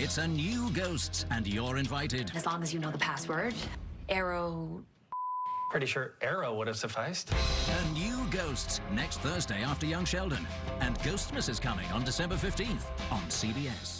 It's a new Ghosts, and you're invited. As long as you know the password. Arrow. Pretty sure Arrow would have sufficed. A new Ghosts next Thursday after Young Sheldon. And Ghostmas is coming on December 15th on CBS.